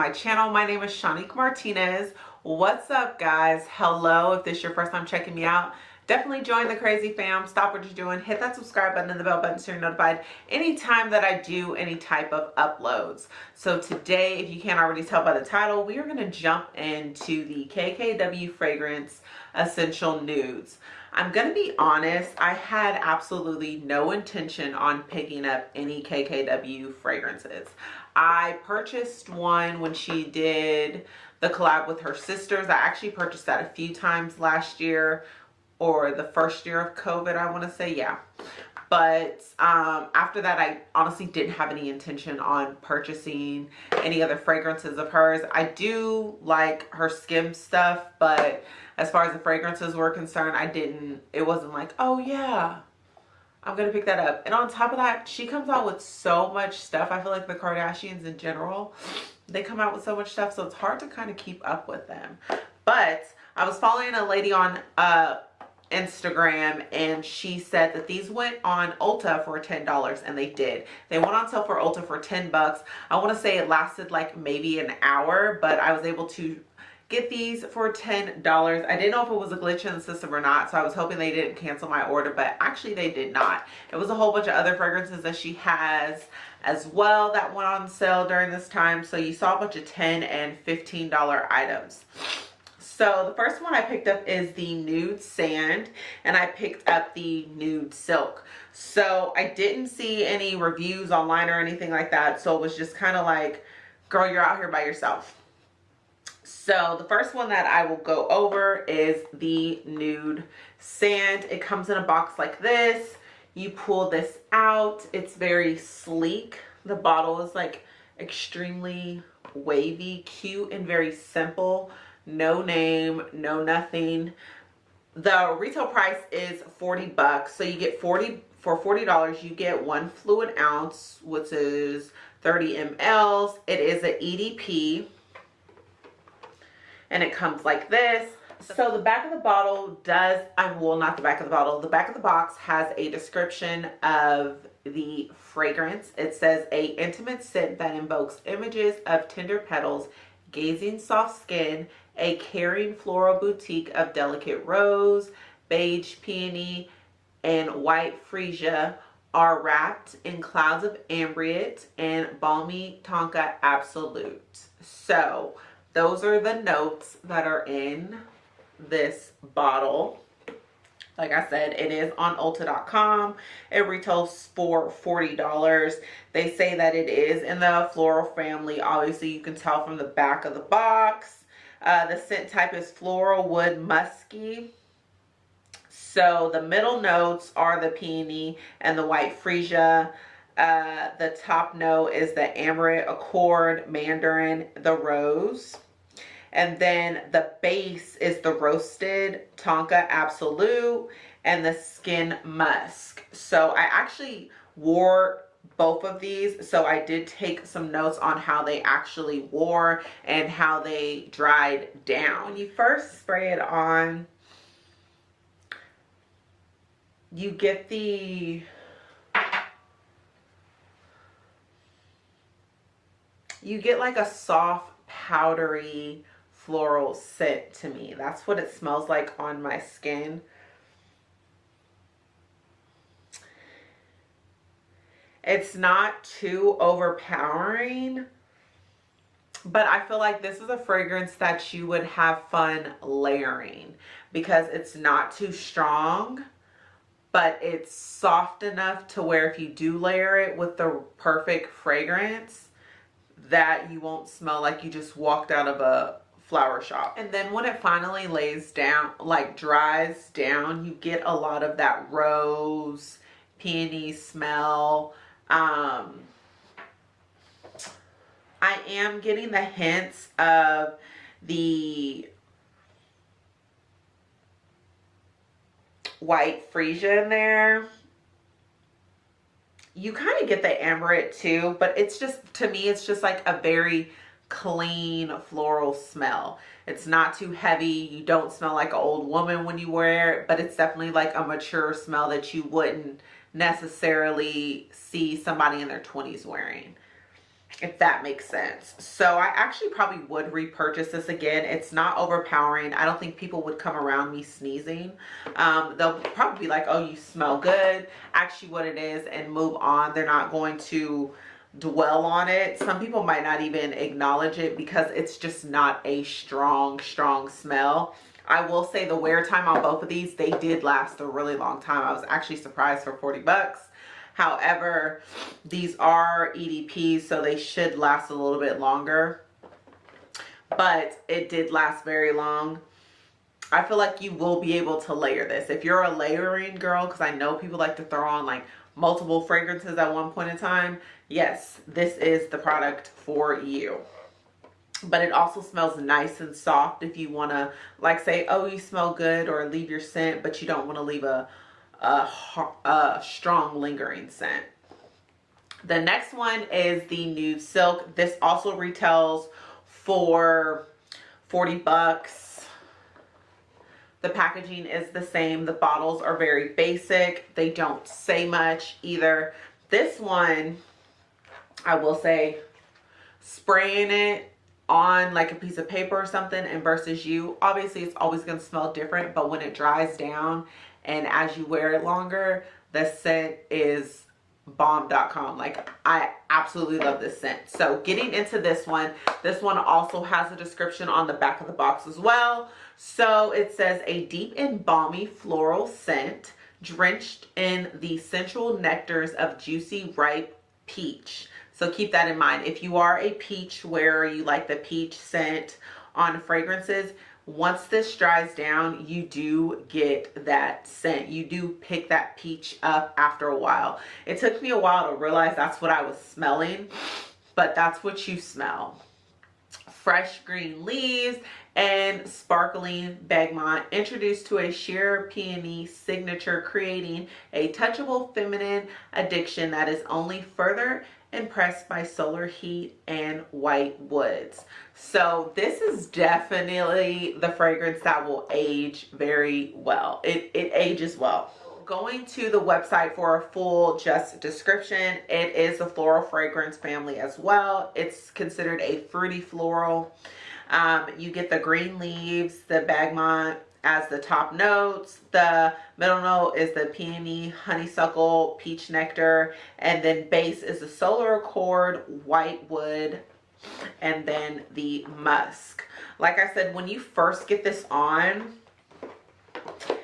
to my channel. My name is Shanique Martinez. What's up guys? Hello, if this is your first time checking me out, definitely join the crazy fam. Stop what you're doing, hit that subscribe button and the bell button so you're notified anytime that I do any type of uploads. So today, if you can't already tell by the title, we are gonna jump into the KKW Fragrance Essential Nudes. I'm gonna be honest, I had absolutely no intention on picking up any KKW fragrances. I purchased one when she did the collab with her sisters. I actually purchased that a few times last year or the first year of COVID, I wanna say, yeah. But um, after that, I honestly didn't have any intention on purchasing any other fragrances of hers. I do like her skim stuff, but as far as the fragrances were concerned, I didn't, it wasn't like, oh yeah, I'm gonna pick that up. And on top of that, she comes out with so much stuff. I feel like the Kardashians in general, they come out with so much stuff, so it's hard to kind of keep up with them. But I was following a lady on uh, Instagram and she said that these went on Ulta for $10 and they did. They went on sale for Ulta for 10 bucks. I want to say it lasted like maybe an hour, but I was able to get these for $10. I didn't know if it was a glitch in the system or not, so I was hoping they didn't cancel my order, but actually they did not. It was a whole bunch of other fragrances that she has as well that went on sale during this time. So you saw a bunch of 10 and $15 items. So the first one I picked up is the Nude Sand and I picked up the Nude Silk. So I didn't see any reviews online or anything like that. So it was just kind of like, girl, you're out here by yourself so the first one that I will go over is the Nude Sand. It comes in a box like this. You pull this out. It's very sleek. The bottle is like extremely wavy, cute, and very simple. No name, no nothing. The retail price is 40 bucks. So you get 40 for $40, you get one fluid ounce, which is 30 mLs. It is an EDP and it comes like this so the back of the bottle does i well not the back of the bottle the back of the box has a description of the fragrance it says a intimate scent that invokes images of tender petals gazing soft skin a caring floral boutique of delicate rose beige peony and white freesia are wrapped in clouds of ambrette and balmy tonka absolute. So those are the notes that are in this bottle like I said, it is on Ulta.com. It retails for $40. They say that it is in the floral family. Obviously, you can tell from the back of the box. Uh, the scent type is floral wood musky. So the middle notes are the peony and the white freesia. Uh, the top note is the Ambrette Accord, Mandarin, the Rose. And then the base is the Roasted Tonka Absolute and the Skin Musk. So I actually wore both of these so I did take some notes on how they actually wore and how they dried down. When you first spray it on you get the you get like a soft powdery floral scent to me. That's what it smells like on my skin. It's not too overpowering but I feel like this is a fragrance that you would have fun layering because it's not too strong but it's soft enough to where if you do layer it with the perfect fragrance that you won't smell like you just walked out of a flower shop. And then when it finally lays down, like dries down, you get a lot of that rose, peony smell. Um, I am getting the hints of the white freesia in there you kind of get the Ambrette too, but it's just, to me, it's just like a very clean floral smell. It's not too heavy. You don't smell like an old woman when you wear it, but it's definitely like a mature smell that you wouldn't necessarily see somebody in their 20s wearing. if that makes sense. So I actually probably would repurchase this again. It's not overpowering. I don't think people would come around me sneezing. Um, they'll probably be like, oh, you smell good. Actually what it is and move on. They're not going to dwell on it. Some people might not even acknowledge it because it's just not a strong, strong smell. I will say the wear time on both of these, they did last a really long time. I was actually surprised for 40 bucks. However, these are EDPs, so they should last a little bit longer. But it did last very long. I feel like you will be able to layer this. If you're a layering girl, because I know people like to throw on like multiple fragrances at one point in time, yes, this is the product for you. But it also smells nice and soft if you want to like say oh you smell good or leave your scent but you don't want to leave a, a, a strong lingering scent. The next one is the nude silk. This also retails for 40 bucks the packaging is the same. The bottles are very basic. They don't say much either. This one i will say spraying it on like a piece of paper or something and versus you obviously it's always going to smell different but when it dries down and as you wear it longer the scent is bomb.com like i absolutely love this scent. So getting into this one this one also has a description on the back of the box as well. So it says a deep and balmy floral scent drenched in the central nectars of juicy ripe peach. So keep that in mind. If you are a peach wearer, you like the peach scent on fragrances, once this dries down, you do get that scent. You do pick that peach up after a while. It took me a while to realize that's what I was smelling, but that's what you smell. Fresh green leaves and sparkling bergamot introduced to a sheer peony signature creating a touchable feminine addiction that is only further impressed by solar heat and white woods. So this is definitely the fragrance that will age very well. It, it ages well. Going to the website for a full just description, it is a floral fragrance family as well. It's considered a fruity floral. Um, you get the green leaves, the bergamot, as the top notes. The middle note is the peony, honeysuckle, peach nectar, and then base is the solar accord, white wood, and then the musk. Like I said, when you first get this on,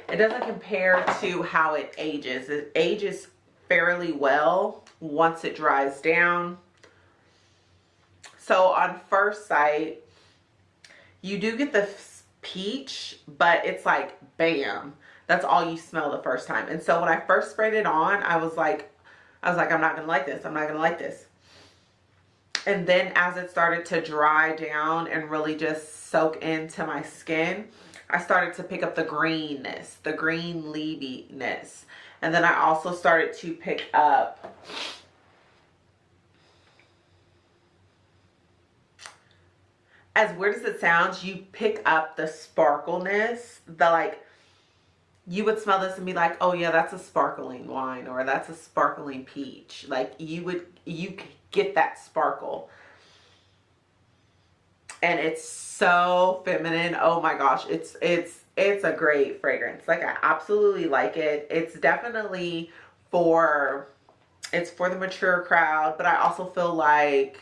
it doesn't compare to how it ages. It ages fairly well once it dries down. So on first sight, you do get the peach, but it's like bam. That's all you smell the first time. And so when I first sprayed it on, I was like, I was like, I'm not gonna like this. I'm not gonna like this. And then as it started to dry down and really just soak into my skin, I started to pick up the greenness, the green leaviness. And then I also started to pick up as weird as it sounds, you pick up the sparkleness, the like, you would smell this and be like, oh yeah, that's a sparkling wine or that's a sparkling peach. Like you would, you get that sparkle. And it's so feminine. Oh my gosh. It's, it's, it's a great fragrance. Like I absolutely like it. It's definitely for, it's for the mature crowd, but I also feel like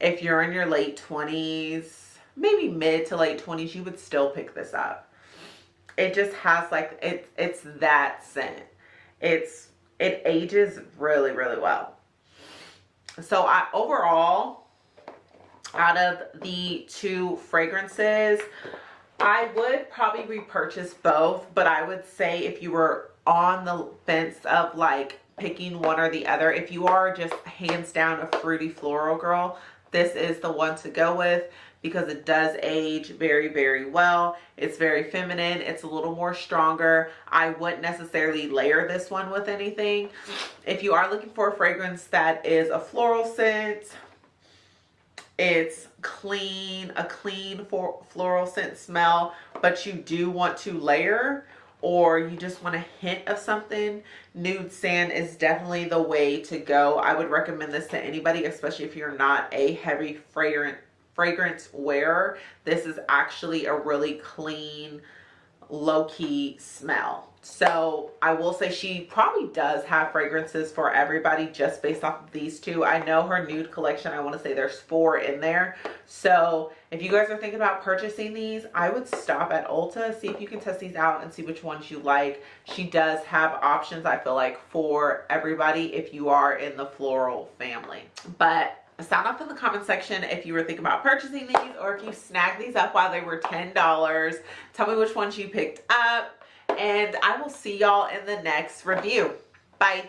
if you're in your late 20s, maybe mid to late 20s, you would still pick this up. It just has like, it, it's that scent. It's, it ages really, really well. So I overall, out of the two fragrances, I would probably repurchase both, but I would say if you were on the fence of like picking one or the other, if you are just hands down a fruity floral girl, this is the one to go with because it does age very very well. It's very feminine. It's a little more stronger. I wouldn't necessarily layer this one with anything. If you are looking for a fragrance that is a floral scent it's clean a clean floral scent smell but you do want to layer or you just want a hint of something, Nude Sand is definitely the way to go. I would recommend this to anybody, especially if you're not a heavy fragrant fragrance wearer. This is actually a really clean, low-key smell. So I will say she probably does have fragrances for everybody just based off of these two. I know her nude collection, I want to say there's four in there. So if you guys are thinking about purchasing these, I would stop at Ulta, see if you can test these out and see which ones you like. She does have options, I feel like, for everybody if you are in the floral family. But sound off in the comment section if you were thinking about purchasing these or if you snagged these up while they were $10. Tell me which ones you picked up and I will see y'all in the next review. Bye.